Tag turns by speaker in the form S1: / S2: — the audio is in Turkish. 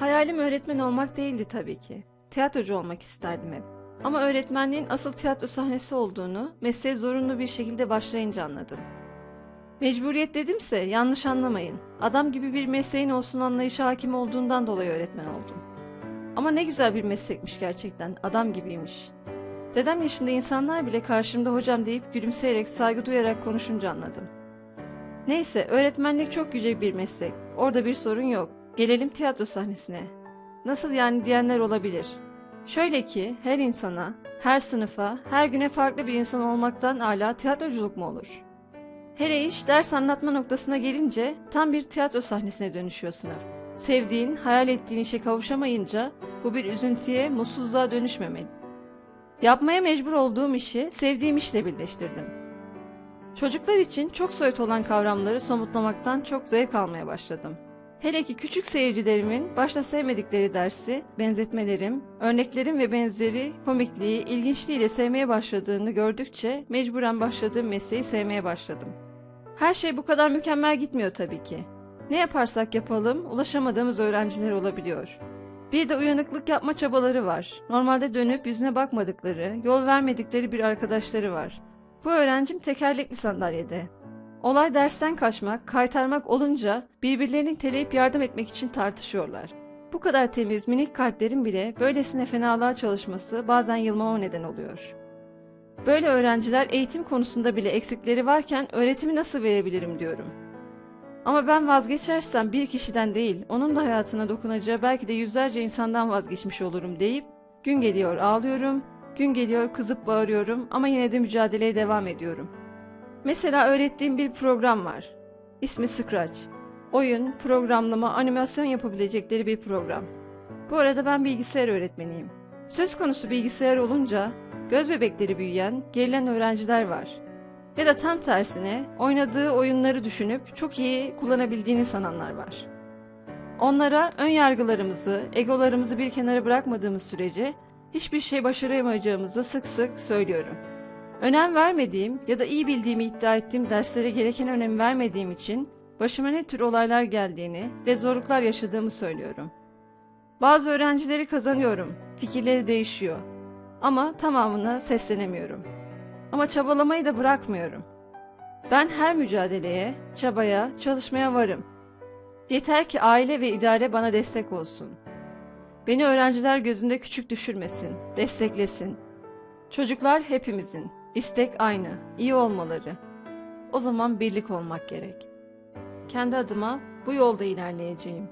S1: Hayalim öğretmen olmak değildi tabii ki. Tiyatrocu olmak isterdim hep. Ama öğretmenliğin asıl tiyatro sahnesi olduğunu mesleğe zorunlu bir şekilde başlayınca anladım. Mecburiyet dedimse yanlış anlamayın. Adam gibi bir mesleğin olsun anlayışı hakim olduğundan dolayı öğretmen oldum. Ama ne güzel bir meslekmiş gerçekten, adam gibiymiş. Dedem yaşında insanlar bile karşımda hocam deyip gülümseyerek saygı duyarak konuşunca anladım. Neyse öğretmenlik çok yüce bir meslek. Orada bir sorun yok. Gelelim tiyatro sahnesine. Nasıl yani diyenler olabilir. Şöyle ki her insana, her sınıfa, her güne farklı bir insan olmaktan âlâ tiyatroculuk mu olur? Hele iş ders anlatma noktasına gelince tam bir tiyatro sahnesine dönüşüyor sınıf. Sevdiğin, hayal ettiğin işe kavuşamayınca bu bir üzüntüye, mutsuzluğa dönüşmemeli. Yapmaya mecbur olduğum işi sevdiğim işle birleştirdim. Çocuklar için çok soyut olan kavramları somutlamaktan çok zevk almaya başladım. Hele ki küçük seyircilerimin başta sevmedikleri dersi, benzetmelerim, örneklerim ve benzeri komikliği, ilginçliğiyle sevmeye başladığını gördükçe mecburen başladığım mesleği sevmeye başladım. Her şey bu kadar mükemmel gitmiyor tabii ki. Ne yaparsak yapalım ulaşamadığımız öğrenciler olabiliyor. Bir de uyanıklık yapma çabaları var. Normalde dönüp yüzüne bakmadıkları, yol vermedikleri bir arkadaşları var. Bu öğrencim tekerlekli sandalyede. Olay dersten kaçmak, kaytarmak olunca birbirlerini teleyip yardım etmek için tartışıyorlar. Bu kadar temiz, minik kalplerin bile böylesine fenalığa çalışması bazen yılmama neden oluyor. Böyle öğrenciler eğitim konusunda bile eksikleri varken öğretimi nasıl verebilirim diyorum. Ama ben vazgeçersem bir kişiden değil, onun da hayatına dokunacağı belki de yüzlerce insandan vazgeçmiş olurum deyip, gün geliyor ağlıyorum, gün geliyor kızıp bağırıyorum ama yine de mücadeleye devam ediyorum. Mesela öğrettiğim bir program var. İsmi Scratch. Oyun, programlama, animasyon yapabilecekleri bir program. Bu arada ben bilgisayar öğretmeniyim. Söz konusu bilgisayar olunca göz bebekleri büyüyen, gerilen öğrenciler var. Ya da tam tersine oynadığı oyunları düşünüp çok iyi kullanabildiğini sananlar var. Onlara ön yargılarımızı, egolarımızı bir kenara bırakmadığımız sürece hiçbir şey başaramayacağımızı sık sık söylüyorum. Önem vermediğim ya da iyi bildiğimi iddia ettiğim derslere gereken önem vermediğim için başıma ne tür olaylar geldiğini ve zorluklar yaşadığımı söylüyorum. Bazı öğrencileri kazanıyorum, fikirleri değişiyor. Ama tamamına seslenemiyorum. Ama çabalamayı da bırakmıyorum. Ben her mücadeleye, çabaya, çalışmaya varım. Yeter ki aile ve idare bana destek olsun. Beni öğrenciler gözünde küçük düşürmesin, desteklesin. Çocuklar hepimizin, istek aynı, iyi olmaları. O zaman birlik olmak gerek. Kendi adıma bu yolda ilerleyeceğim.